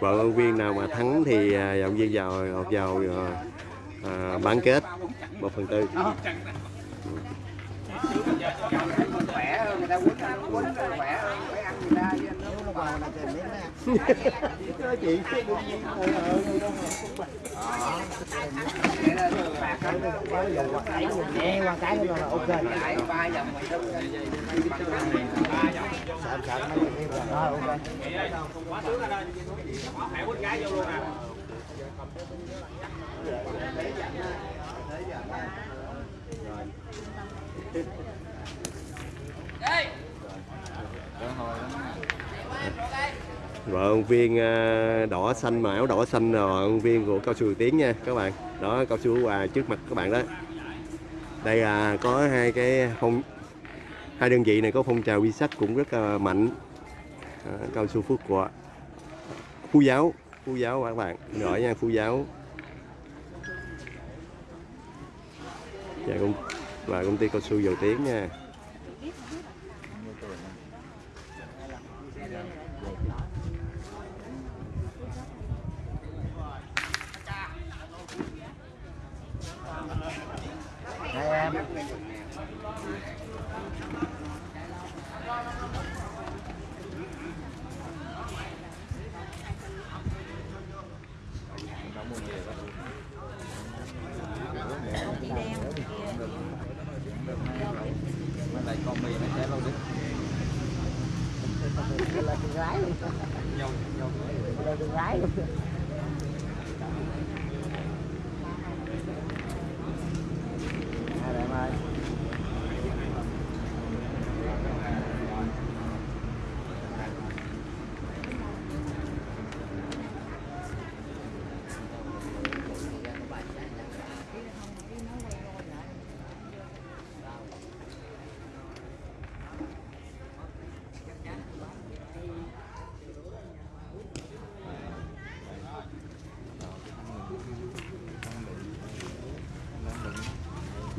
vận động viên nào mà thắng thì à, vận viên vào vào à, à, bán kết một phần tư. Khỏe hơn người ta quýnh ăn quýnh khỏe hơn phải ăn người ta chứ nếu nó vào là tìm miếng nè chị là phạt cái nó quá dầu qua cái nhẹ qua cái nó là ok lại ba vòng mày đúng sợ sợ mấy cái kia rồi ok vận ông viên à, đỏ xanh mà áo đỏ xanh là ông viên của cao su tiến nha các bạn. Đó cao su quà trước mặt các bạn đó. Đây là có hai cái phong hai đơn vị này có phong trào vi sách cũng rất là mạnh. À, cao su phước của phú giáo phú giáo các bạn? Giỏi nha phú giáo. Và công và công ty cao su dầu tiến nha hai em lại con mì này sẽ lâu đi là con gái. Luôn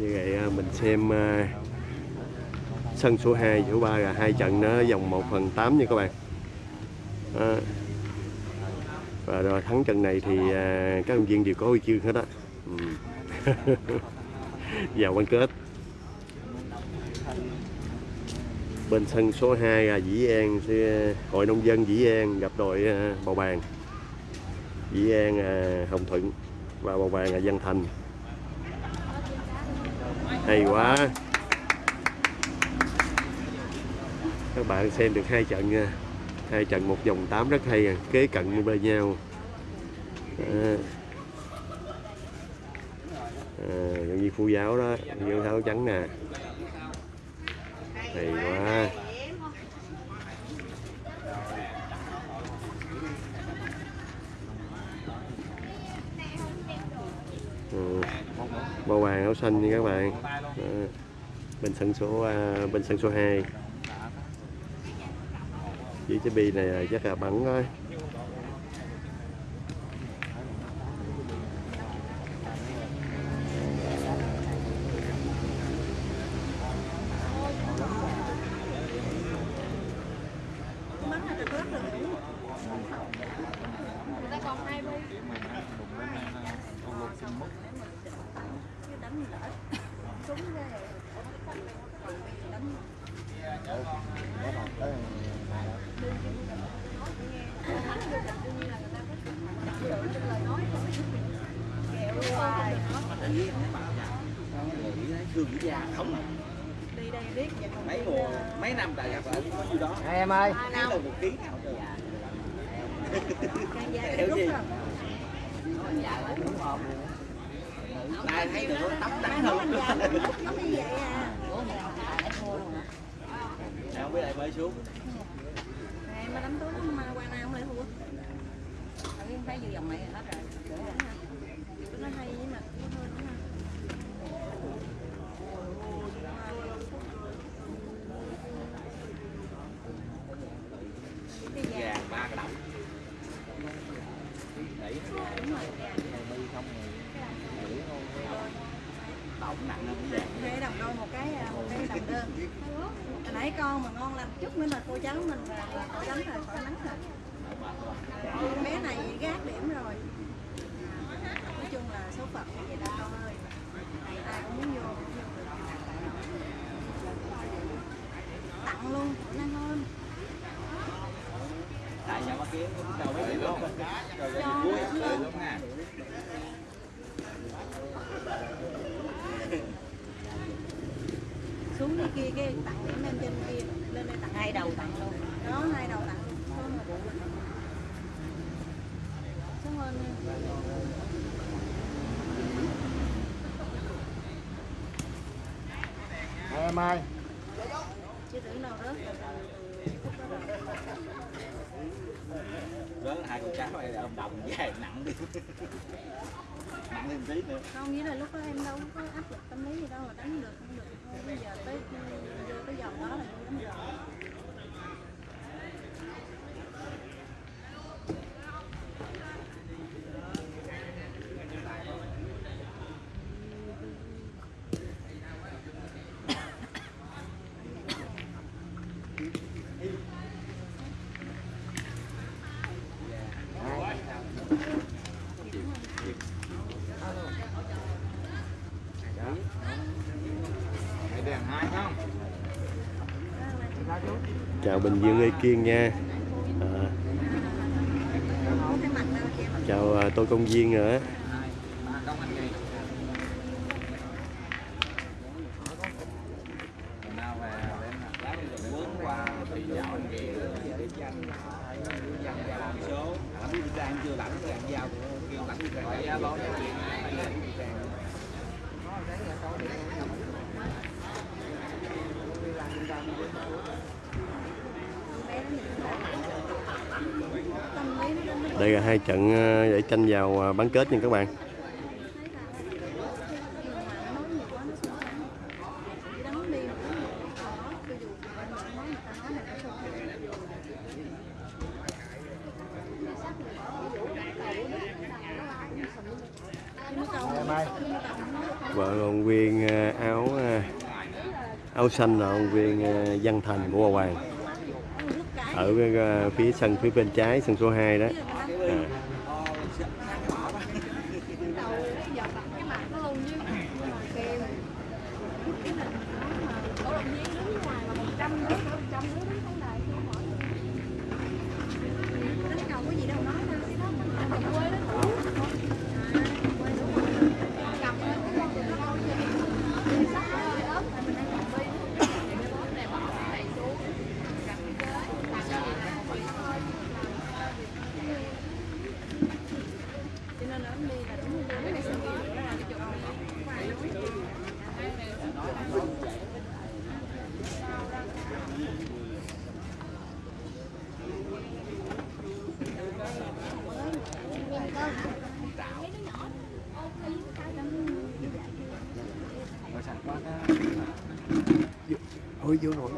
như vậy à, mình xem à, sân số 2 số 3 là hai trận nó vòng 1 phần 8 nha các bạn Đó. và rồi thắng trận này thì các ứng viên đều có huy chương hết á ừ. vào bán kết bên sân số 2 là Dĩ An hội nông dân Dĩ An gặp đội à, Bầu Bàng Dĩ An Hồng Thuận và Bầu Bàng là Văn Thành hay quá. Các bạn xem được hai trận nha. Hai trận một vòng 8 rất hay à. kế cận bên nhau. À. À, giống như phu giáo đó. Như áo trắng nè. Hay quá ừ. bao vàng áo xanh nha các bạn. Đó. bên sân số à, bên sân số 2 với cái bi này chắc là bắn thôi gương già không à. mấy mùa mấy năm tại gặp ở có nhiêu đó hai em ơi thấy là một ký nào rồi Dạ, Hiểu gì? Này thấy được tóc trắng hơn. Nào không biết lại bơi xuống. Em mà đánh túi mà qua nào không lại thua. Ừ, em thấy vừa vòng này hết rồi. Nó hay với mà nó hơi nó hay. Cái vàng Gà ba cái đồng. Đẩy Tổng nặng hơn cái vàng. Hai đồng đôi một cái à, một cái đồng đơn. Hồi nãy con mà ngon lành chút nữa là cô cháu mình là, là khỏi đánh rồi, khỏi nắng rồi. kia đầu mấy lúc rồi rồi cuối rồi lúc nha xuống đi kia cái tặng điểm lên trên kia lên đây tặng hai đầu tặng luôn đó hai đầu tặng luôn Xuống một bộ. Cảm ơn em. Hai em ơi chứ tưởng đâu rớt rồi từ khúc đó rồi rớt hai đồng dài nặng đi. Nặng thêm tí nữa. Không nghĩ là lúc đó em đâu có áp lực tâm lý gì đâu, mà đánh được, không được. Thôi, bây giờ tới vô cái giờ đó là vô đánh được. Chào bình dương ê kiên nha. À, chào à, tôi công viên nữa hai ba công anh gì nào về lên lá đi rồi bước qua thì dạo anh về số làm biết ra em chưa lãnh rồi anh giao kêu lãnh đi ra giá bó giá tiền tâm lý nó đến nó đây là hai trận giải để tranh vào ờ, bán kết nha các bạn. Vợ ông viên ờ, áo áo xanh là ông viên văn thành của Hòa Hoàng. Ở phía sân, phía bên trái, sân số 2 đó à. cho nên là đi là đúng cái này sinh viên đó là cái chỗ này Ôi vô rồi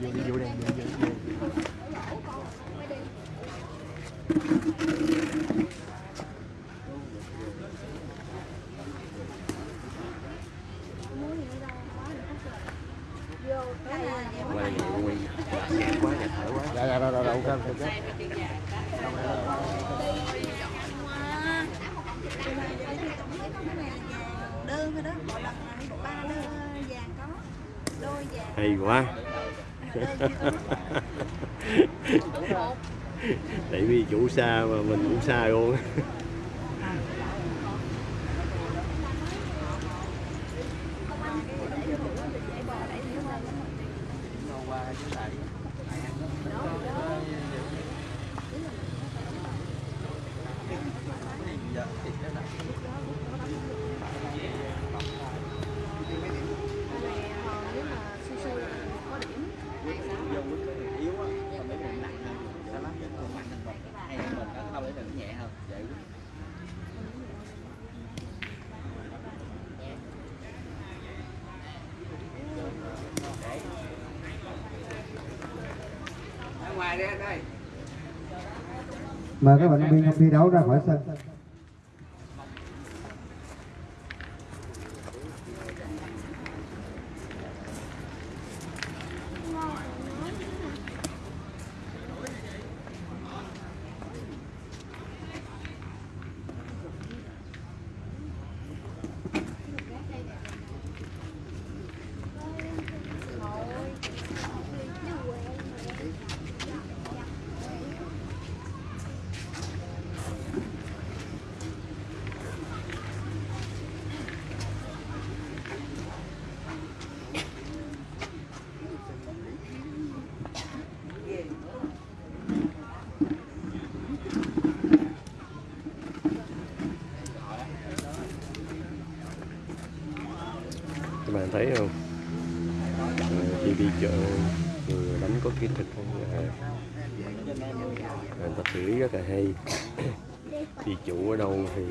vô đi vô đây vô, vô, vô. cái này là quay quay nhạt quá nhạt thở quá Dạ dạ rồi rồi rồi ok ok đơn thôi đó một lần là một ba đơn vàng có. Đôi vàng hay quá tại vì chủ xa mà mình cũng xa luôn nếu mà su su là có điểm vô quyết cái yếu á còn mấy mình nặng hơn sao lắm chứ còn mạnh hơn mình hay hơn mình đó đâu để mình nhẹ hơn vậy ở ngoài đây anh ơi Mời các vận động viên thi đấu ra khỏi sân. thấy không? Khi đi chợ người đánh có cái thịt không? À, người ta xử lý rất là hay. Đi chủ ở đâu thì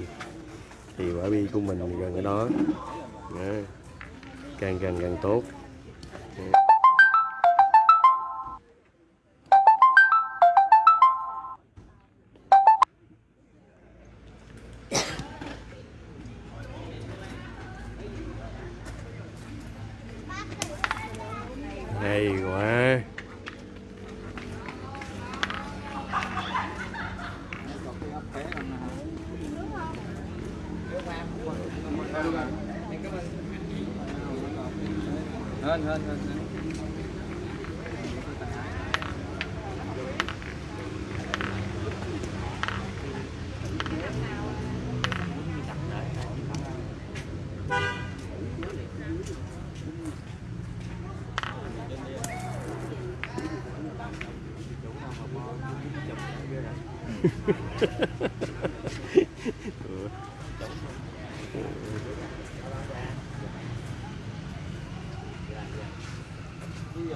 thì quả bi của mình gần ở đó. Dạ. Càng gần càng tốt. Từ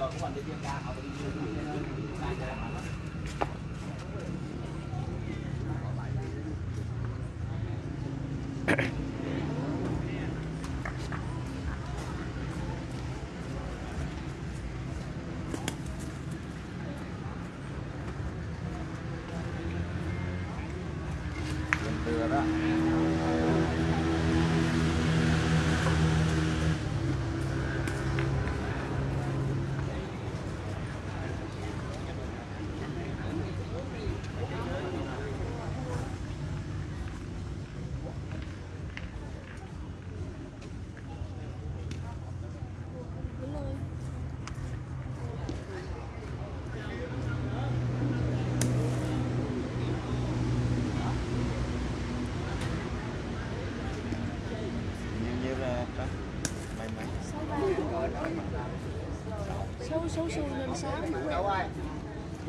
đâu ơi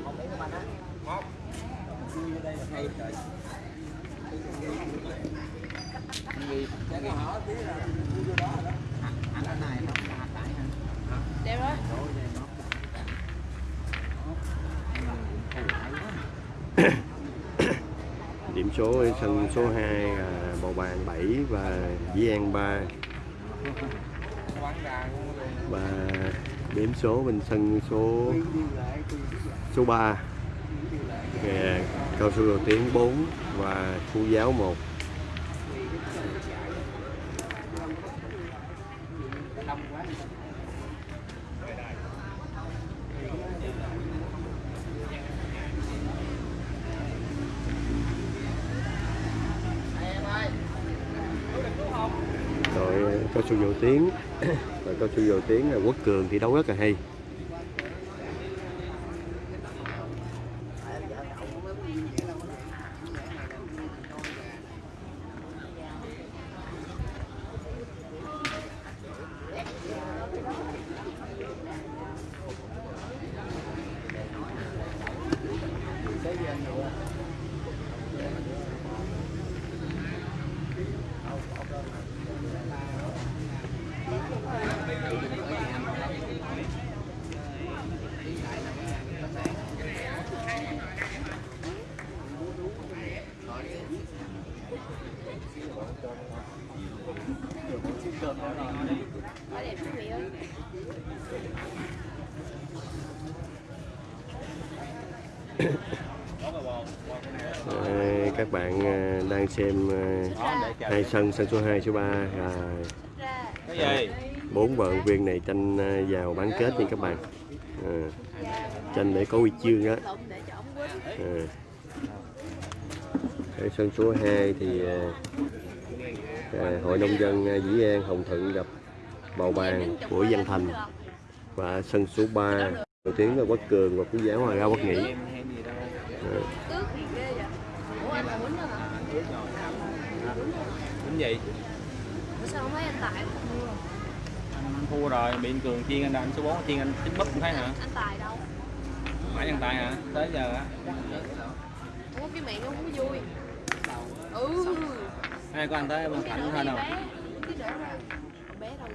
một của mình á Hay trời. Hỏi tí là vô đó rồi đó. Này nó tại hả? đẹp điểm số sân số 2 là bầu bàn 7 và Di an 3 và điểm số bên sân số số 3 à, cao su đầu tiến 4 và khu giáo 1 đội cao su dầu tiến và cao su dầu tiến là quốc cường thì đấu rất là hay Quá đẹp quý vị ơi à, các bạn à, đang xem ờ, hai sân sân số 2 số 3 rồi à, bốn vận viên này tranh ờ, vào bán kết nha các bạn. À, tranh để có huy chương đó à. Ở sân số 2 thì à, hội nông dân Dĩ An Hồng Thuận gặp bầu bàn của Văn Thành. Và sân số 3 đầu tiên là Quốc Cường và Phú Giáo Hòa Ra Quốc Nghị. gì sao không anh Tài anh thua rồi bị anh cường chiên anh đâu anh số 4 chiên anh chín mất cũng thấy hả? Anh Tài đâu? Mãi anh Tài hả? Tới giờ á. Uống cái mẹ không có vui. Ừ. Hai con anh tới bên cạnh thôi đâu bé đâu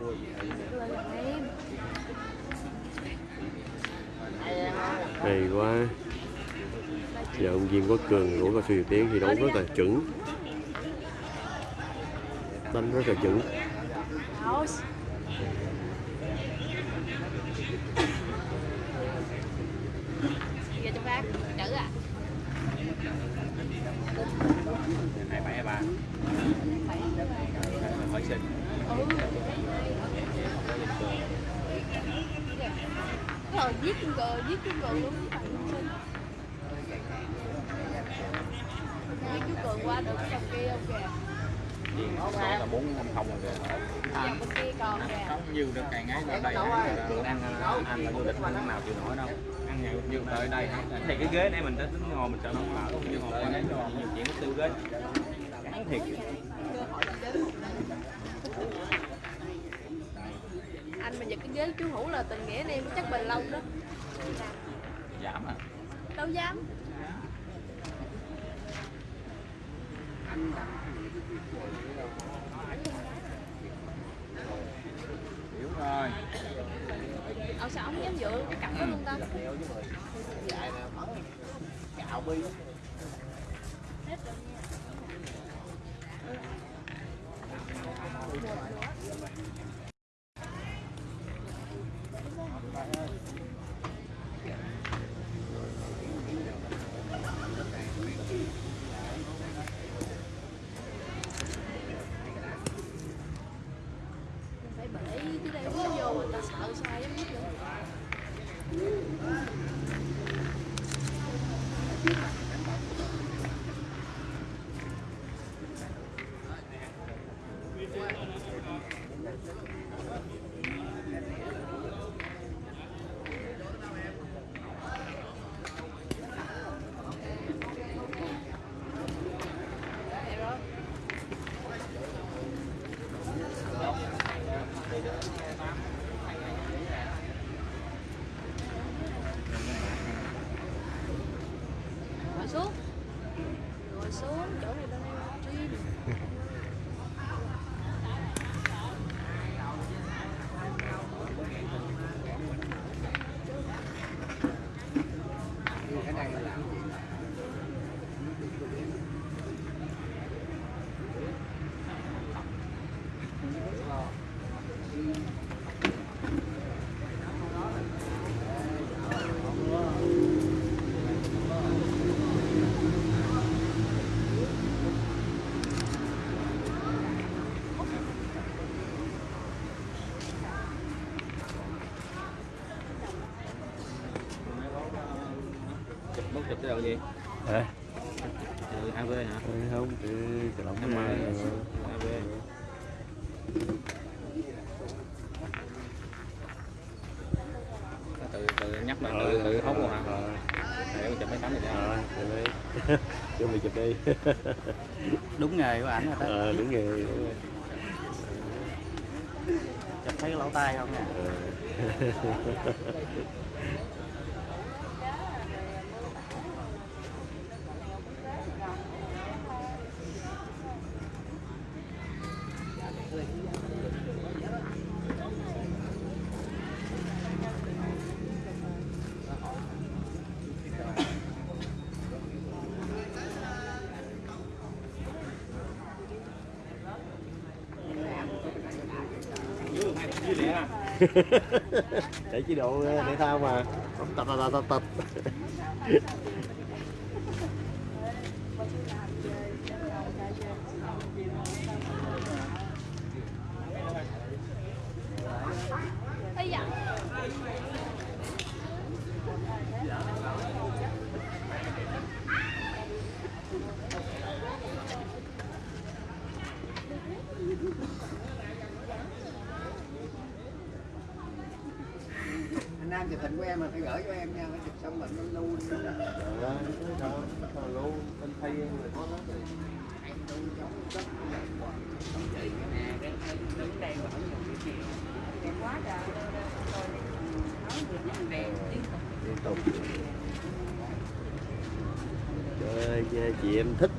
Ôi, kỳ quá giờ ông Diên Quốc Cường đuổi qua Sư Tiến thì đấu rất là chuẩn. Đánh rất là chuẩn. please? chụp ừ, ừ, cái đầu gì từ AV hả? Không từ cái lỏng mà AV từ từ nhắc mà từ từ hốt luôn hả? Để chụp mấy tấm gì đó chụp đi. Đúng nghề của ảnh rồi đó ờ, đúng nghề. Chụp thấy cái lỗ tai không nè? Ờ. chạy chế độ thể thao mà. Tập tập tập tập. tục. Trời ơi, chị em thích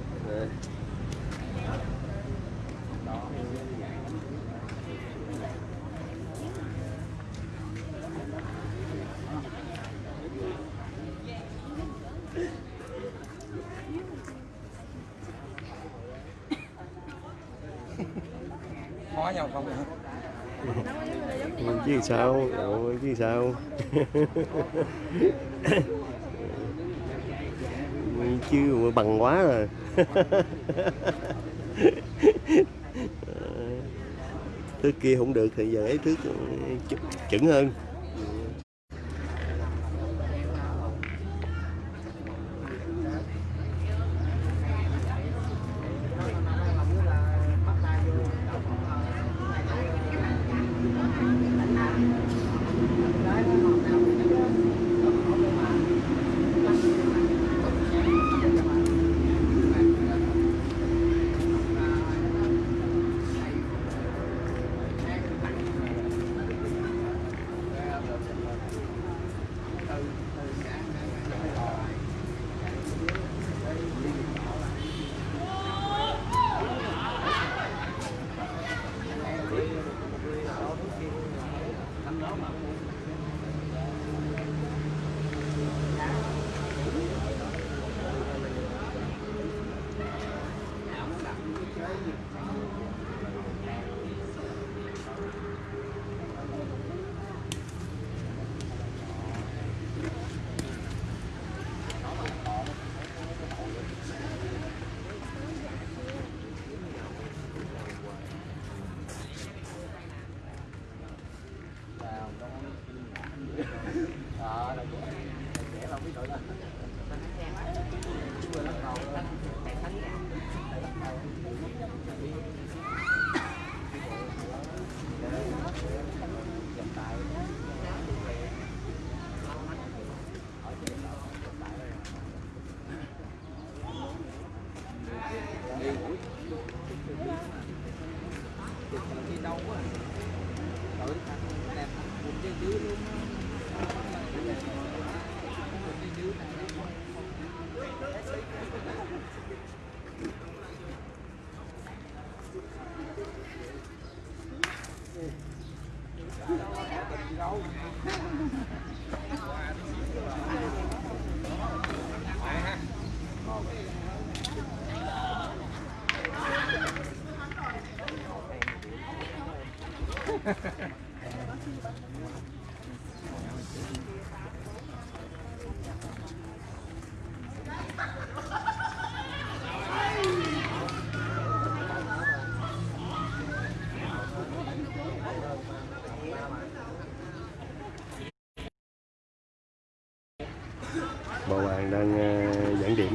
sao? Ủa, chứ sao? Chứ mà bằng quá rồi. Thứ kia không được thì giờ ấy thứ ừ, chuẩn hơn.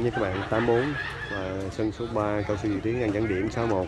Điểm với các bạn 84 và sân số 3 cao su Dự Tiến ngang dẫn điểm 61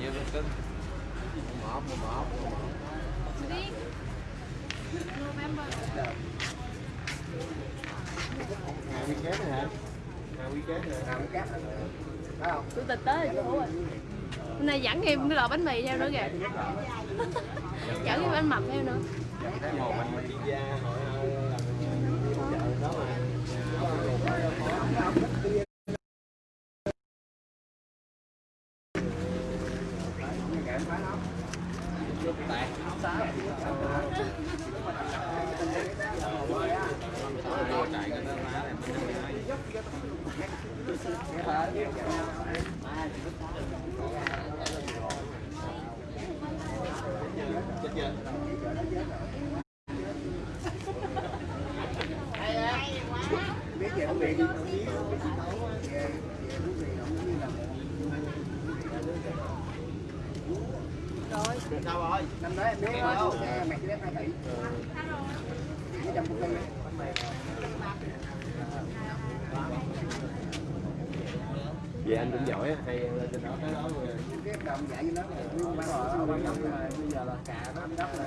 Nhiều lên cưng. đi November Ngày weekend này hả? Ngày weekend này Làm cát Phải không? chủ tịch tới rồi. Chú ơi hôm nay dẫn thêm cái lò bánh mì theo nữa kìa. Dẫn cái bánh mập theo nữa. Biết về không điện. rồi Sao rồi? Năm đấy em biết đâu. Mẹ chỉ đem hai tỷ. Chỉ trăm công ty. vậy anh cũng giỏi á hay lên trên đó tới đó rồi Cái đồng dạy với nó là nhưng bán rồi, bán đồng rồi. Bây giờ là cà nó đất rồi.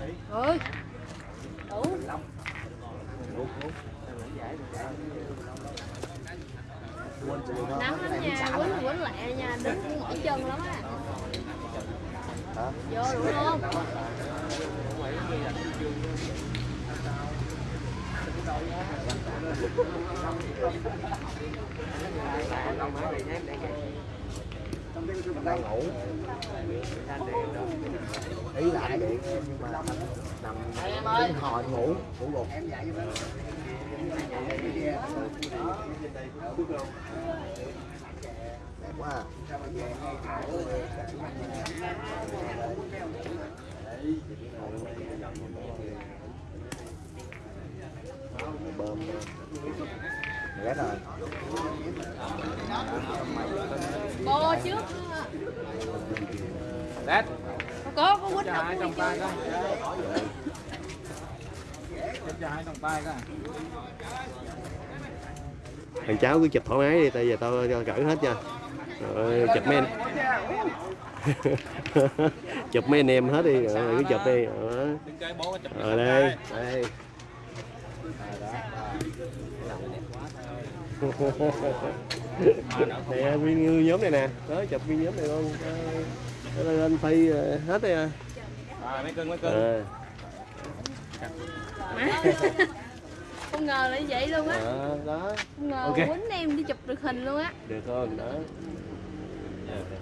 đâu. ơi đủ. Nắng lắm nha quýnh quýnh lẹ nha đứng mỏi chân lắm á. Vô đúng không? đang ngủ. Ý lại điện nhưng mà nằm nằm đứng hồi ngủ ngủ gục đẹp quá à. bơm ghét rồi. Cô trước. Đấy, có có cho đâu hai trong tay coi. cho hai trong tay coi. thằng cháu cứ chụp thoải mái đi tại giờ tao cho cỡ hết nha rồi, chụp mấy anh. Chụp mấy anh em hết đi rồi, cứ chụp đi. Đó. Ở đây đây nè viên nhóm này nè. Đó chụp viên nhóm này đó, lên phi ờ, hết đi à. Rồi mấy cưng mấy cưng. Ờ, không ngờ là như vậy luôn á. Ờ, đó. Không ngờ Ok. quýnh em đi chụp được hình luôn á. Được không đó.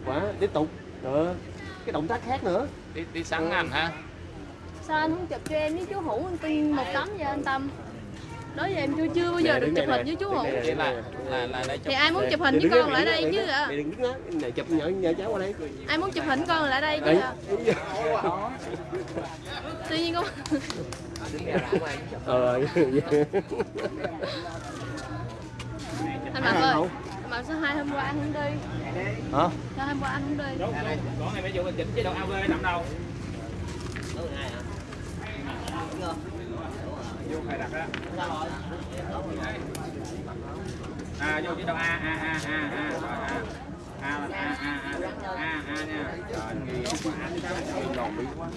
Quá. Tiếp tục. Đó. Cái động tác khác nữa. Đi đi sẵn anh ha. sao anh không chụp cho em với chú hữu anh tin một tấm vậy anh tâm đó giờ em chưa chưa bao giờ được chụp hình với chú để thì ai muốn chụp hình với con lại đây chứ ạ đừng đứng đó này chụp nhỏ nhỏ cháu qua đây. Ai muốn chụp hình con lại đây chứ ạ tuy nhiên con ờ. Anh Mập ơi Mập sao hai hôm qua anh không đi? Hả? Sao hôm qua anh không đi? Con này phải dùng chỉnh chứ đâu AV nằm đâu. Vô phải đặt đó. À vô chứ đâu A A A A A rồi A. A A A A A A nha. Rồi. Bí quá.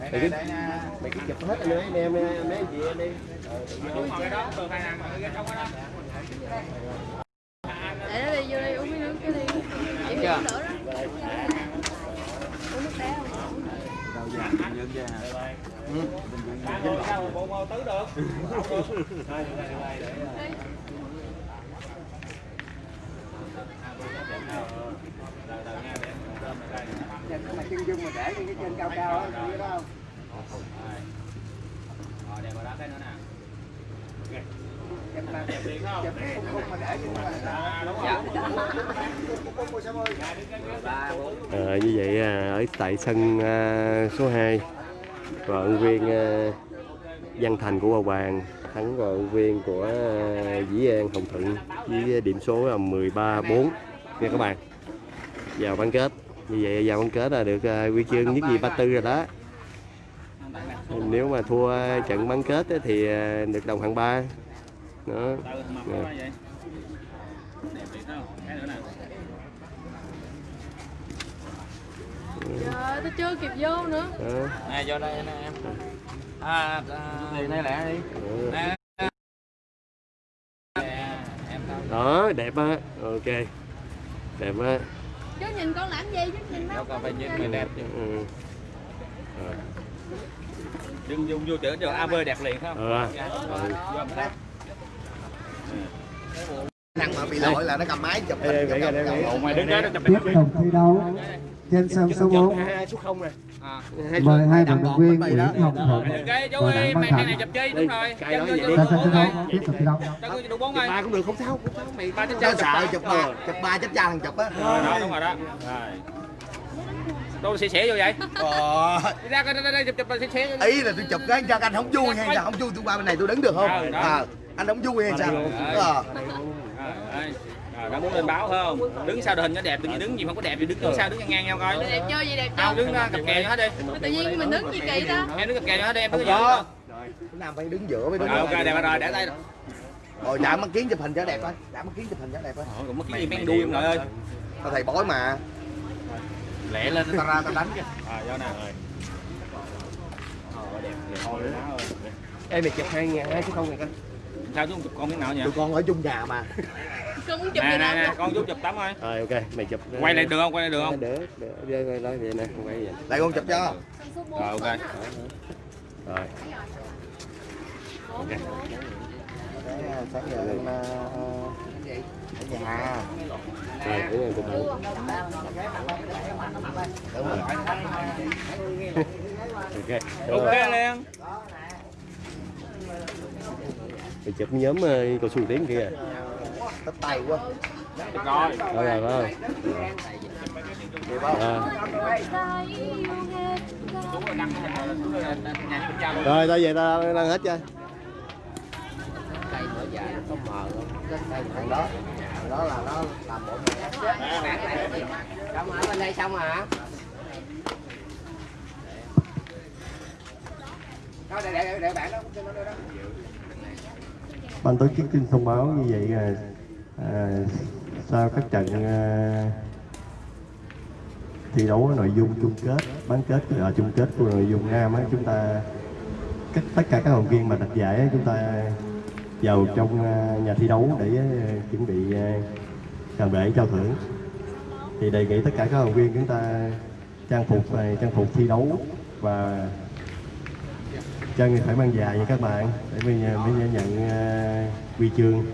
mày cứ mày cứ chụp hết anh em mấy anh chị em đi Đúng rồi cái đó, thường hay ăn cái trong đó. để nó đi vô đây uống miếng nước cái đi nữa đó uống nước đá không Sao bộ mô tứ được? Nhìn cái mà chân dung mà để cái chân cao cao á cái đó không Rồi đẹp rồi đó cái nữa nè chụp là Đẹp liền không? chụp cái khung mà để nhưng mà À, đúng rồi. khung như vậy à, ở tại sân à, số 2 và ứng viên à, Văn Thành của Hòa Bàn thắng vận ứng viên của Dĩ An Hồng Thuận với điểm số là 13-4 nha các bạn vào bán kết như vậy vào bán kết là được ờ, huy chương nhất gì ba tư rồi đó nếu mà thua trận bán kết thì được đồng hạng ba đó. Đâu nè Trời tôi chưa kịp vô nữa. Đó. nè vô đây nè em. À, à này lẹ đi. Nè. Đâu? Đó đẹp á. Ok. Đẹp á. Chứ nhìn con làm gì chứ nhìn đâu nó còn phải nhìn người đẹp. chứ ừ. Đừng dùng vô chữ cho AV đẹp liền không? Ờ. Vô một cái. Năng mà bị lỗi là nó cầm máy chụp hình tiếp hình. Tục thi đấu trên sân số 4 hai số không nè à. mời hai vận động viên Nguyễn Hồng Thuận chú và Đặng Văn mày thằng này Thạnh ra sân thi đấu tiếp tục thi đấu. Ba cũng được không sao không sao mày ba sợ chụp ba. chụp ba chết cha thằng chụp á. Đúng rồi đó. Rồi. Đâu xỉa xỉa vô vậy. Ờ, đi ra coi đây đây chụp chụp xỉa vô. ý là tôi chụp cái cho anh không vui hay sao không vui tôi qua bên này tôi đứng được không? Ừ, đó. à, anh không vui hay sao? ờ. Rồi, đây. Rồi, đã muốn lên báo không? Đứng sao đội hình nó đẹp tự nhiên đứng gì không có đẹp thì đứng đứng sao đứng ngang nhau coi. Đẹp chưa gì đẹp không chưa? đứng uh, cặp kè cho hết đi. Tự nhiên mình đứng gì kỳ ta. Em đứng cặp kè cho hết đi em đứng không ở có giữa nam phải đứng giữa mới đứng rồi ok đẹp rồi để tay. Rồi rồi đã mắt kiến chụp hình cho đẹp thôi. Đã mắt kiến chụp hình cho đẹp thôi. Ôi, còn mất cái gì men đuôi em nội ơi. Tao thầy bói mà. Lẹ lên tao ra tao đánh kìa. À do nè rồi. Ờ, đẹp đẹp thôi má ơi. Ê mày chụp hai ngàn hai số không này coi sao chú không chụp con miếng nào nhỉ tụi con ở chung nhà mà. Con muốn chụp nè nè nè con chú chụp tấm thôi rồi ok mày chụp quay lại được không? Quay lại được không? được được lại vậy nè quay vậy. Lại con chụp cho. Rồi ok. Rồi. Đấy, sáng giờ lên ờ, ở nhà rồi em chụp hình Đúng rồi. ok ok liền mày chụp nhóm ờ, cầu thủ tiếng kia tấp tay quá. Được rồi rồi. Rồi. Rồi luôn tao về tao đang hết chưa cây mở dài có mờ không cái cây thằng đó thằng đó là nó làm bộ mẹ Xong ở bên đây xong hả? Đó, để, để, để bạn đó, cho nó đó ban tổ chức xin thông báo như vậy là à, à sau các trận à, thi đấu nội dung chung kết bán kết là chung kết của nội dung nam á chúng ta tất tất cả các học viên mà đặt giải chúng ta vào trong à, nhà thi đấu để à, chuẩn bị à, cần lễ trao thưởng. Thì đề nghị tất cả các học viên chúng ta trang phục à, trang phục thi đấu và chân phải mang dài nha các bạn để mình à, mới nhận à, uh, chương.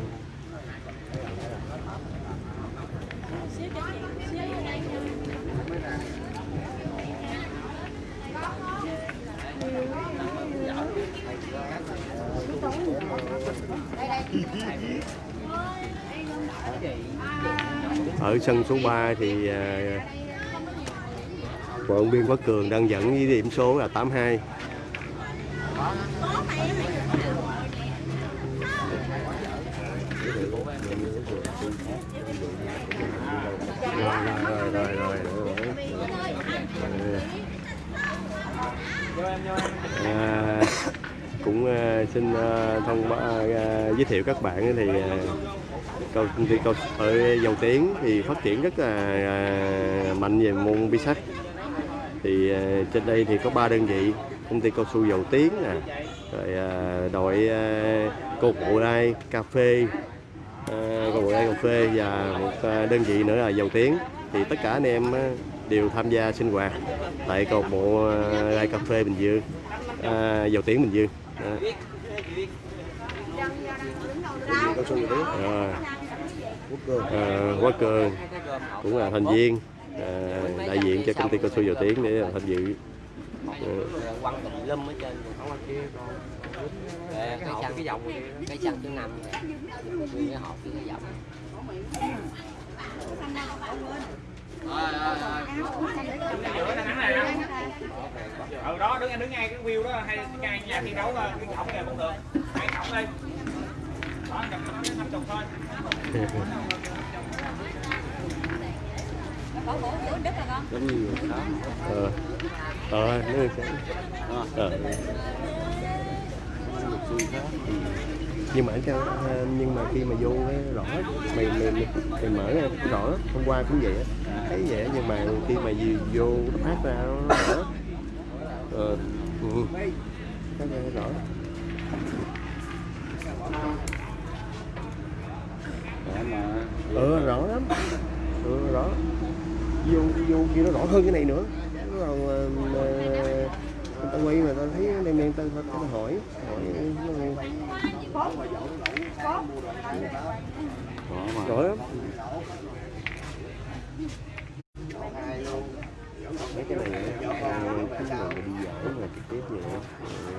Ở sân số 3 thì à, uh, vận động viên Quốc Cường đang dẫn với điểm số là 82 rồi rồi rồi rồi rồi à, cũng ờ, xin ờ, thông báo ờ, giới thiệu các bạn thì công ty cao ở dầu tiến thì phát triển rất là mạnh về môn bi sắt thì trên đây thì có ba đơn vị công ty cao su dầu tiến nè. Rồi à, đội à, câu cô bộ đai cà phê. À, câu cô bộ đai cà phê và một đơn vị nữa là dầu tiến thì tất cả anh em đều tham gia sinh hoạt tại câu bộ à, đai cà phê bình dương. À, dầu tiến bình dương. À. Rồi. cường Quá Cường cũng là thành viên à, đại diện cho công ty cao su dầu tiến để tham dự quăng tùm lum ở trên không ở kia cái hộp cái dòng cái sân thứ năm cái hộp cái dòng ừ đó đứng đứng ngay cái view đó hay ngay nhà thi đấu ờ, cái cổng kìa cũng được. Hai cổng đi. Đó chụp nó năm chục thôi Bỏ bộ chỗ đất là con giống như đó ờ ờ nó sẽ ờ nhưng mà ở trong à, nhưng mà khi mà vô cái rõ mày mày mày, mày mở ra rõ hôm qua cũng vậy thấy vậy nhưng mà khi mà gì vô nó phát ra nó rõ. Ờ ừ. phát ra nó rõ. Ờ, mà ừ rõ lắm. Ừ rõ vô vô kia nó rõ hơn cái này nữa. Còn ờ, mà người ta quay mà ta thấy đen đen ta, ta, ta hỏi hỏi nó rõ lắm. Mấy cái này á, ờ, người mà đi dạo mà trực tiếp về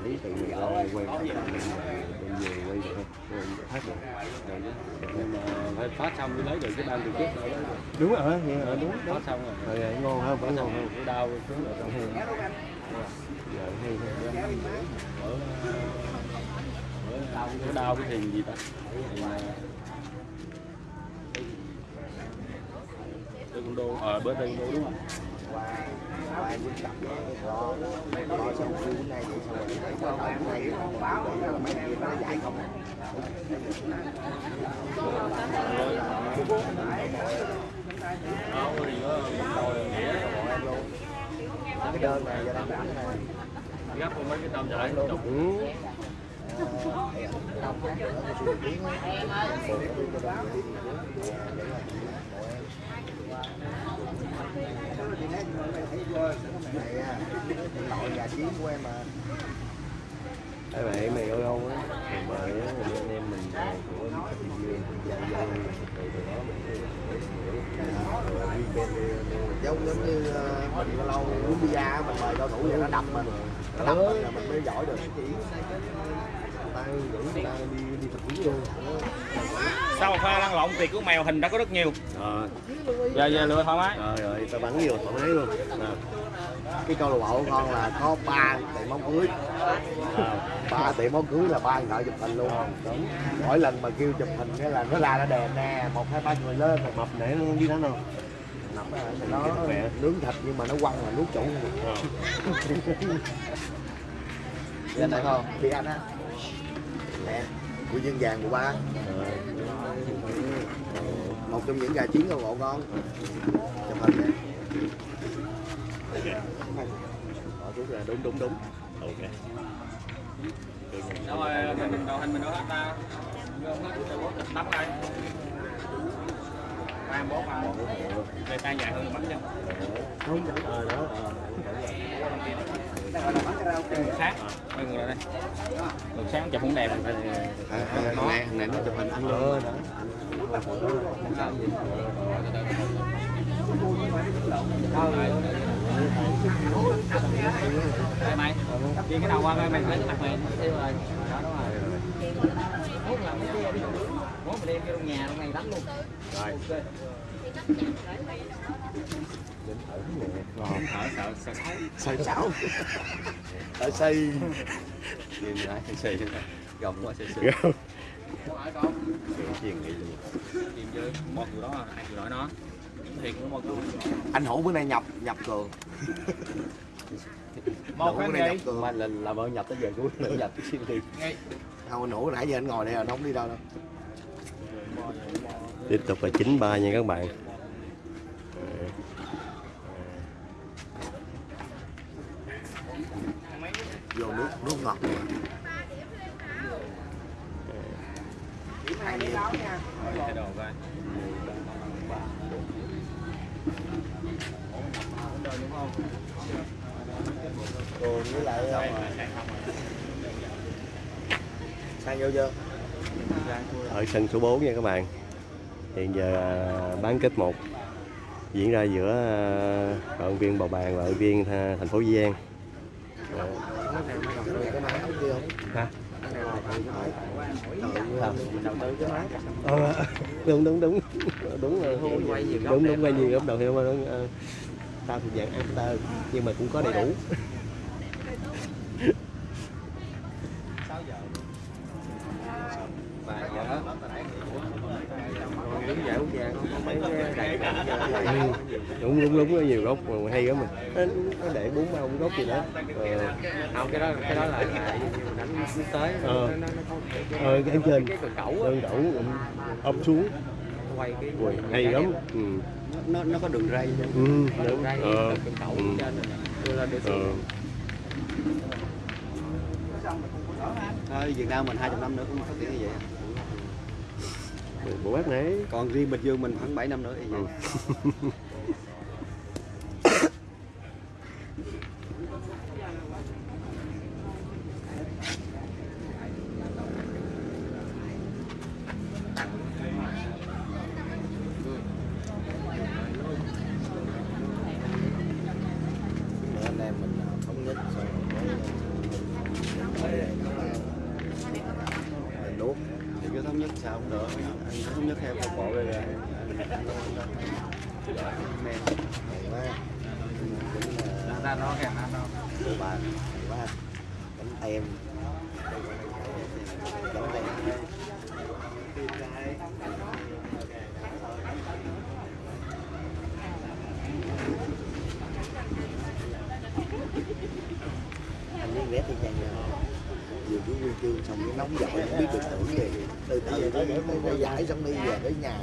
lấy từ người ra quay đem về về quay được phát được nhưng mà phải phát xong mới lấy được cái ban từ trước đó đúng rồi vậy hả đúng phát đúng xong rồi rồi ngon không phải ngon cái đau xuống rồi trong hương giờ hay hay ở ở cái đau cái thìn gì ta thì Tây Đô ờ bữa Tây Đô đúng không qua dính cặp lo lo xong cứ này vậy xong rồi thấy qua tới bữa nay báo là mấy kia nó dạy không cái đơn này giờ đang rảnh này gấp mấy cái tôm giải chục ừ. này à nội nhà chiến của em mà Hai bạn mày ơi không á mày mời á mày anh em mình của Thiên Dương giao dâu rồi từ đó mình giống giống như ờ, mình lâu uống bia mình mời cao thủ vậy nó đập mình. Nó đập mình là mình mới giỏi được. Người ta rủ ta đi đi tập huấn luôn sau một pha lăn lộn tiệc của mèo hình đã có rất nhiều. Rồi giờ giờ lựa thoải mái. Rồi rồi tao bắn vô thoải mái luôn. À. cái câu lạc bộ của con là có ba tiệm bóng cưới. Ba tiệm bóng cưới là ba thợ chụp hình luôn. Mỗi lần mà kêu chụp hình cái là nó ra nó đèn nè một hai ba người lên một mập nãy nó đi đánh không nó Khỏe. nướng thịt nhưng mà nó quăng là nuốt chủ Ờ. anh thấy không? Đi anh á. Nè của dương vàng của ba một trong những gà chiến lạc bộ con chụp hình rút ra đúng đúng đúng. Ok. Đâu rồi mình đầu hình mình đâu hết ta tắm đây. Ba bốn ba đây tay dài hơn bắn chân không ờ đó Ngược sáng quay ngược lại đây. Ngược sáng chụp cũng đẹp. À, này này nó chụp hình ăn luôn. đó đây mày đi cái đầu qua mày lấy cái mặt mày tiêu rồi. Đó đúng rồi. Mốt là mấy kia đi mốt mình đem vô trong nhà trong này đánh luôn. Rồi. Ngon sợ sợ sợ xây xảo ở xây nhìn lại xì gồng quá xì xì anh hữu bữa nay nhập nhập cường một gì nhập cường mà là làm ơn nhập tới giờ cuối nữa nhập xuyên đi không anh hữu nãy giờ anh ngồi đây rồi nó không đi đâu đâu. Tiếp tục là chín ba nha các bạn. Vô nước nước ngọt cái đồ coi cường với lại xong rồi sang vô chưa ở sân số 4 nha các bạn hiện giờ à, bán kết 1 diễn ra giữa à, vận viên bầu bàn và vận viên à, thành phố Di An Hả? Ờ, đúng đúng đúng. Đúng rồi. Đúng đúng quay nhiều góc đầu heo mà ờ, tao thuộc dạng after nhưng mà cũng có đầy đủ và giờ còn đứng giải quốc gia có mấy cái đại Ừ, đúng đúng đúng có nhiều gốc mà hay lắm mà. Nó, để bốn ba ông gốc gì đó. Ờ, không cái đó cái đó là là đánh nó Ờ. nó nó ờ, cái trên. cái cần cẩu đẩu ấp xuống. Quay cái Ui, hay lắm. ừ. nó nó có đường ray Ừ, đường ray Ờ. cần cẩu Ừ. trên đưa lên để ờ. Thôi, Việt Nam mình 200 năm nữa cũng phát triển như vậy. Bộ bác này Còn riêng Bình Dương mình khoảng 7 năm nữa thì vậy. Ừ. Để anh em mình ờ, thống nhất xong rồi cái mình nuốt Thì cứ thống nhất sao cũng được. Anh cứ thống nhất theo cục bộ rồi. rồi. Men, hay quá cũng là ra nó kìa nó cô bà hay quá bánh tem bánh tem anh với ghét đi chăng vừa cứ huy chương xong cái nóng giỏi không biết được tưởng gì từ từ tới để tới giải xong đi về tới nhà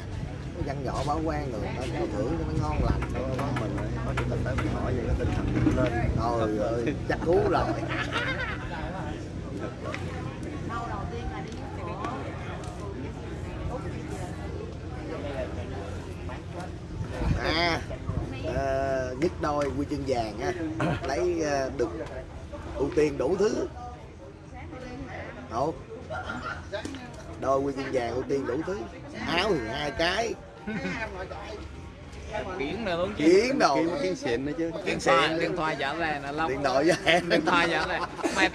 cái văn nhỏ báo quan rồi nó có thưởng cho nó ngon lành có mình có chủ tịch tới mình hỏi vậy có tinh thần lên. Trời ơi, chắc cú rồi. À, à nhất đôi quy chương vàng á lấy à, được ưu tiên đủ thứ. không Đôi quy chương vàng ưu tiên đủ thứ. Áo thì hai cái, kiến nữa đúng chiến đồ, Kiếm kiếm xịn nữa chứ. điện thoại điện thoại trả về là long điện thoại với em. điện thoại trả về mày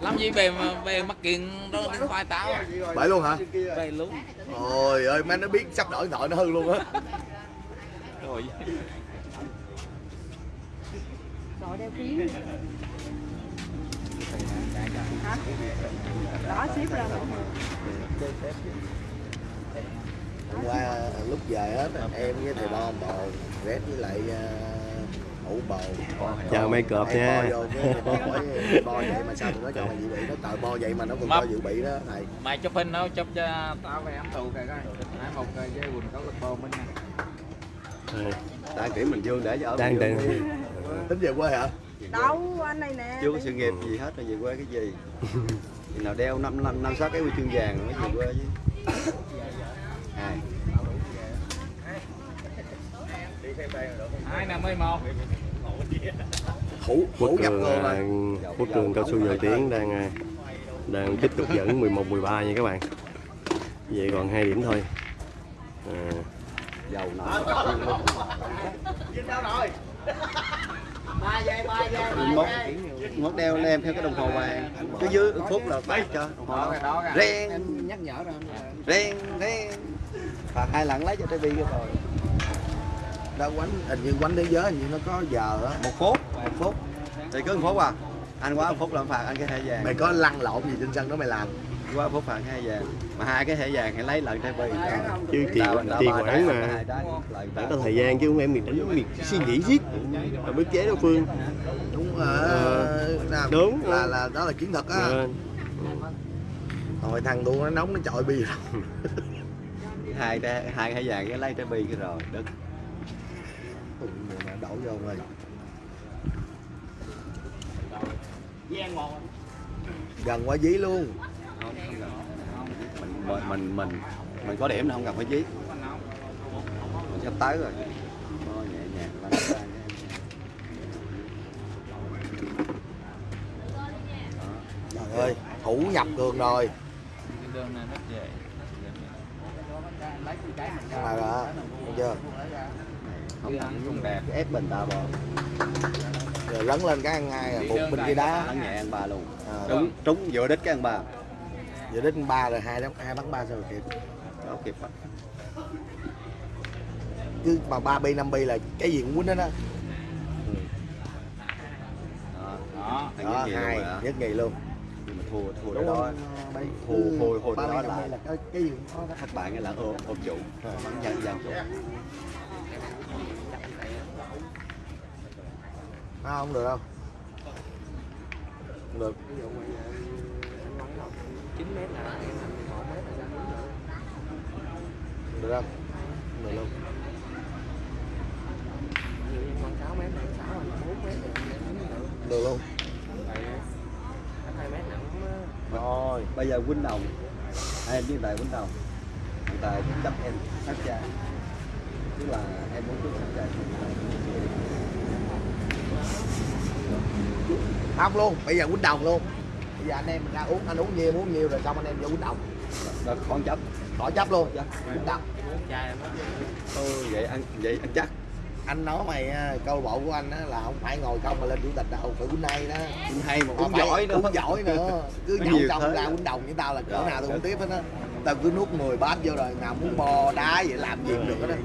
làm gì về mà về mắc kiện đó điện thoại tao Phải luôn hả? về luôn Ôi ơi, má nó biết sắp đổi điện thoại nó hư luôn á. rồi Đội đeo kiến Hả? Đó xếp ra Hôm qua ờ, lúc về hết em với thầy Bo bò rét với lại uh, hủ bò. Chào mấy cọp nha. bo bo bo vậy mà sao tụi nó cho mày dự bị nó trời bo vậy mà nó còn cho dự bị đó thầy. Mày chụp hình đâu chụp cho tao về ăn tù kìa coi. Nãy một cái dây quần có lực mình nè. Ờ, Tại kiểm Bình Dương để cho ở đang đang. tính về quê hả? Đâu anh này nè. Chưa có sự nghiệp gì hết rồi về quê cái gì. Nào đeo năm năm năm sáu cái huy chương vàng rồi mới về quê chứ. Hai. năm mươi một hủ quốc hủ cường cồn à, quốc cường cao su dầu tiến đang à, đang tiếp tục dẫn 11 13 nha các bạn vậy còn hai điểm thôi à, Dầu mốt đeo em theo cái đồng hồ vàng. Cái dưới phút là phát cho đồng hồ đó cái đó kìa Ren, nhắc nhở rồi ren, ren. Phạt hai lần lấy cho TV cái rồi. đâu quánh hình như quánh thế giới hình như nó có giờ á. Một phút, một phút. Thì cứ một phút à. Anh quá một phút là phạt anh cái thẻ vàng. mày có lăn lộn gì trên sân đó mày làm. Quá phút phạt hai vàng. Mà hai cái thẻ vàng hãy lấy lần TV chứ tiền tiền quản mà phải có thời gian chứ không em mình đánh mình suy nghĩ giết mà bức chế đối phương. Đúng rồi. Ờ, Nam, đúng. là là đó là chiến thuật á. Rồi. Thằng đua nó nóng nó chọi bì rồi hai cái hai cái vàng cái lấy TV cái rồi này đổ vô rồi. Gần qua dí luôn. Mình mình mình mình, mình có điểm là không cần phải dí. Mình sắp tới rồi. Nhẹ nhàng lăn ra nhé. trời ơi thủ nhập cường rồi. Cái đường này rất dễ mà đó thấy chưa? Không cũng đẹp. Ép bình ta bò. Rồi lấn lên cái ăn ngay à, buộc bên kia đá. bắn nhẹ ăn ba luôn. À, trúng trúng vừa đích cái ăn ba. Giờ đến ba rồi hai đóng hai bắn ba sao rồi kịp? Đó kịp á chứ mà ba bi năm bi là cái gì cũng quýnh đó đó đó đó đó nhất hai nhất nghỉ luôn hồi hồi đó, ừ, đó hồi hồi hồi đó là, là cái, cái thất bại nghĩa là ôm ôm chủ. Dàn dàn à, không được đâu. Không được. Ví dụ mà anh nói là mét là em thành được không được luôn. Được luôn. Rồi bây giờ quýnh đồng. Em với tài quýnh đồng. Hiện tại chấp em sát cha. Tức là em muốn trước sát cha. Không luôn bây giờ quýnh đồng luôn. Bây giờ anh em mình ra uống anh uống nhiều uống nhiều rồi xong anh em vô quýnh đồng. Đó con chấp. Khỏi chấp luôn. Quýnh đồng. Ừ, vậy ăn vậy ăn chắc anh nói mày à, câu bộ của anh á là không phải ngồi không mà lên chủ tịch đâu phải quýnh hay đó. Cũng hay mà cũng giỏi nữa. Uống giỏi nữa. Cứ Có nhậu thế. ra quýnh đồng với tao là cỡ Rồi, nào rồi. cũng tiếp hết á. Tao cứ nuốt 10 bát vô rồi nào muốn bò đá vậy làm gì cũng được hết á.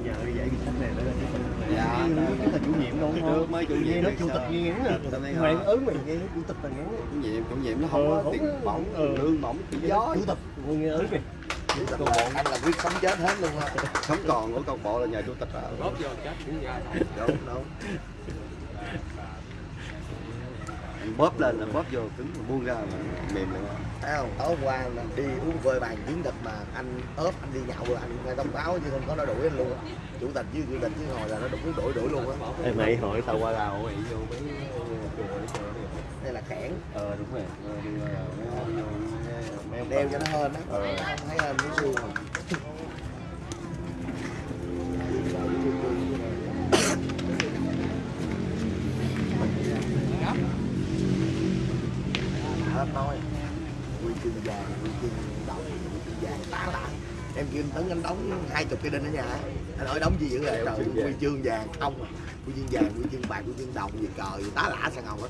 Dạ. Chúng ta chủ nhiệm Được, không? mới chủ nhiệm nó chủ tịch nghe ngắn à. Tao mày ứng mày nghe chủ tịch là ngắn. Chủ nhiệm chủ nhiệm nó không Ờ, có tiền bổng ờ. lương bổng gió chủ tịch nghe ứng kìa Câu bộ anh là quyết sống chết hết luôn á. Sống còn của câu bộ là nhờ chủ tịch à góp vô chết cũng ra. Đúng đúng. Anh bóp lên anh bóp vô cứng mà buông ra mà mềm lại thấy không? Tối qua là đi uống vơi bàn chiến địch mà anh ớp anh đi nhậu rồi anh nghe thông báo chứ không có nó đuổi anh luôn á. Chủ tịch với chủ tịch chứ ngồi là nó đuổi đuổi đuổi luôn á. Ê, mày hỏi tao qua đào mày vô mấy chùa đây là kẽn ờ đúng rồi đeo cho nó hên á. Không thấy hên muốn xương hết nói. Quy chương vàng quy chương đồng quy chương vàng tá lại em kêu anh tấn anh đóng hai chục cái đinh ở nhà. Anh hỏi đóng gì dữ vậy? Trời quy chương vàng. không à. quy chương vàng quy chương bạc quy chương đồng gì cờ gì tá lả sang ngầu hết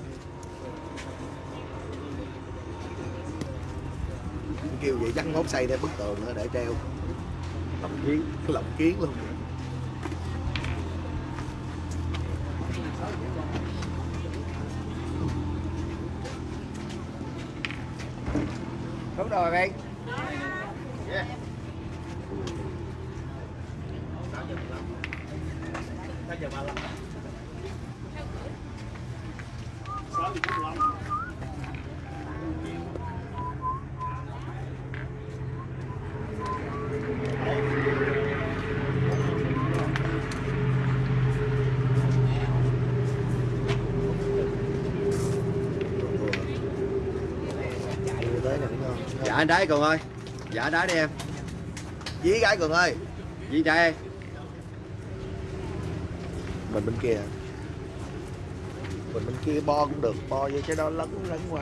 kêu vậy, dắt ngót xây để bức tường nữa để treo. Lồng kiến lộng kiến luôn. Đúng rồi, bạn Đưa tới này đúng không dạ anh đái cường ơi. Dạ đái đi em. Dí cái cường ơi. Gì đây mình bên kia. Mình bên kia bo cũng được bo vô cái đó lấn lấn qua.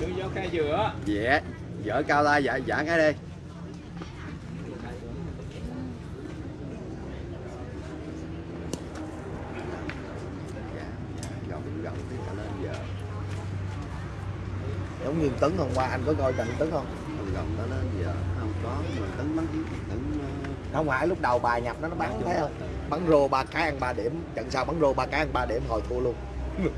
Đưa vô khay dừa dạ. Vợ cao tay dạ dạ cái đi dạ dạ gọng gọng cái cả lên giờ giống như tấn hôm qua anh có coi trận tấn không? Gọng gọng nó lên giờ không có mà tấn bắn tấn ờ, không phải lúc đầu bài nhập nó nó bắn thấy không? bắn rô ba cái ăn ba điểm trận sau bắn rô ba cái ăn ba điểm hồi thua luôn.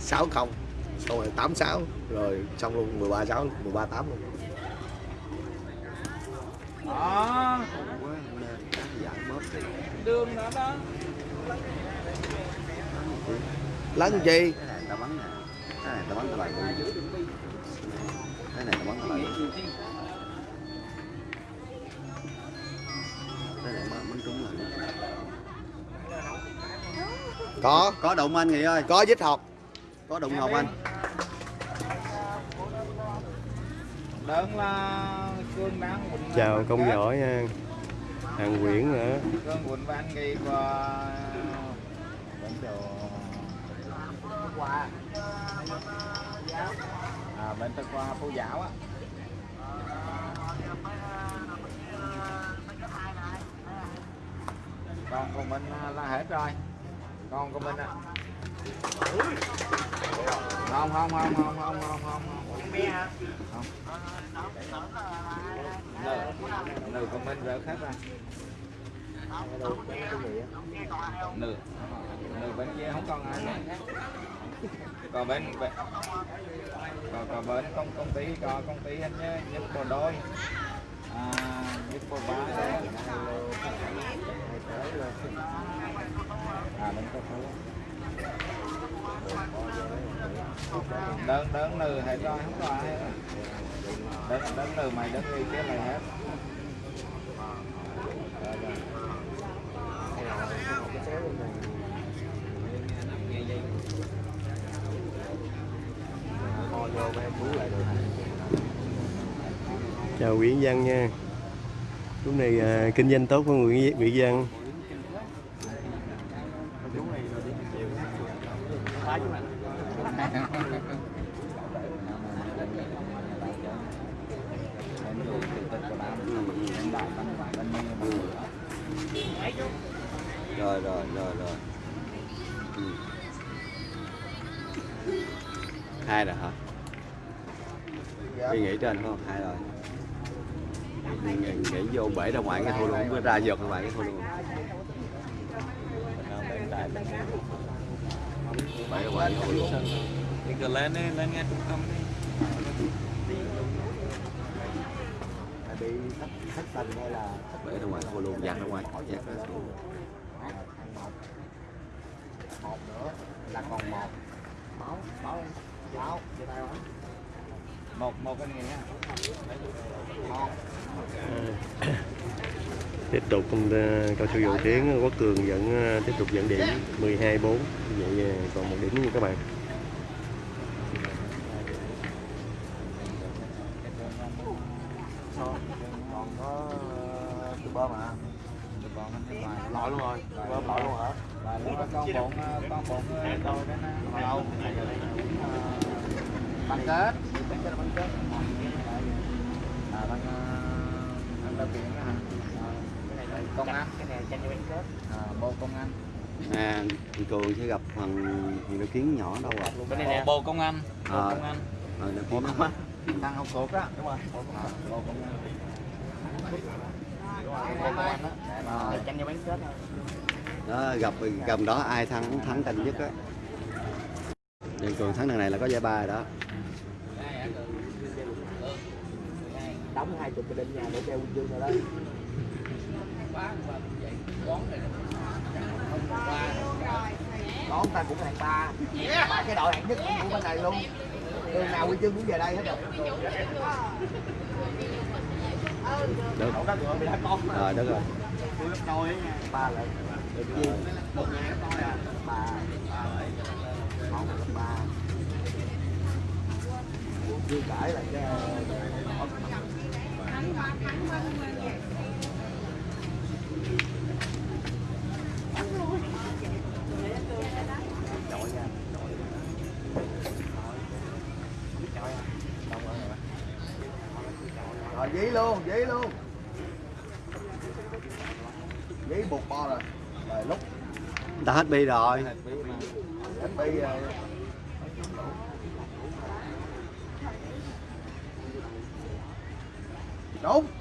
Sáu không. Xong rồi tám sáu rồi xong luôn 13 sáu 13 tám luôn. Đó. Đường đó đó. Lấn chi? Cái này tao bắn nè. Cái này tao bắn tao lại cái này cái trúng lại có. Có đụng anh nghị ơi. Có dít học có đụng ngọc anh. Đơn là cương đang quỳnh chào công giỏi nha. Hàng quyển nữa. Cương quỳnh và anh đồ qua à bên tôi qua phú giáo á. Con của mình là hết rồi. Con của mình à. Không không không không không không không không. Không. Nửa nợ comment rỡ khác ra. Nửa nửa bên kia không còn ai. Nữa còn bên bên còn còn bên công công ty có công ty anh nhé nhất bộ đôi. À, nhất bộ ba à bên có số đơn đơn nừ hay cho hết rồi đơn đơn nừ mày đơn gì kia mày hết. Chào Nguyễn Văn nha. Lúc này à, kinh doanh tốt của Nguyễn Nguyễn Văn. Rồi rồi rồi rồi. Ừ. hai rồi hả? Đi nghỉ trên không? Hai rồi. Nghỉ, nghỉ, nghỉ vô bể ra ngoài cái thôi luôn mới ra giật ra ngoài cái thôi luôn. Bể ra ngoài cái thôi luôn. Thì cứ lên đi, lên nghe trung tâm đi. Thất tình hay là bể ra ngoài thôi luôn giặt ra ngoài giặt ra thôi một nữa là còn một. Máu máu máu chia tay không Một một cái này nha. tiếp tục công ta cao su dầu tiến Quốc Cường vẫn à, tiếp tục dẫn điểm 12 4 vậy còn một điểm nha các bạn. Còn có ờ, từ bơm hả ngoài. lội luôn rồi. Bơm lội luôn hả? Con ờ, con bụng ờ, tôi đó nè. đâu băng kết cái là băng kết À, bằng ờ, anh đã biển đó hả? Ờ, cái này là công an. cái này tranh cho băng kết À, bộ công an. à thì cường sẽ gặp thằng thằng nó kiến nhỏ đâu rồi Bộ, bộ công an. Bộ Ờ. công an. rồi nó kiến nó Thằng học cột đó. đúng rồi À, bộ công an. công an đó băng đó gặp cầm đó ai thắng thắng tranh nhất á Vậy cường thắng này là có giải ba rồi đó. Đóng hai chục cái đinh nhà để treo huy chương rồi đó. Đón ta cũng hạng ba. Ba cái đội hạng nhất của bên này luôn. Đường nào huy chương cũng về đây hết rồi. Được. Rồi rồi được rồi. Ba lại được chi một gấp đôi à. Ba máu gấp ba. Chưa cãi là cái rồi dí luôn, dí luôn. Dí buộc bo rồi. Rồi lúc. Ta hết bi rồi bây giờ. Đúng.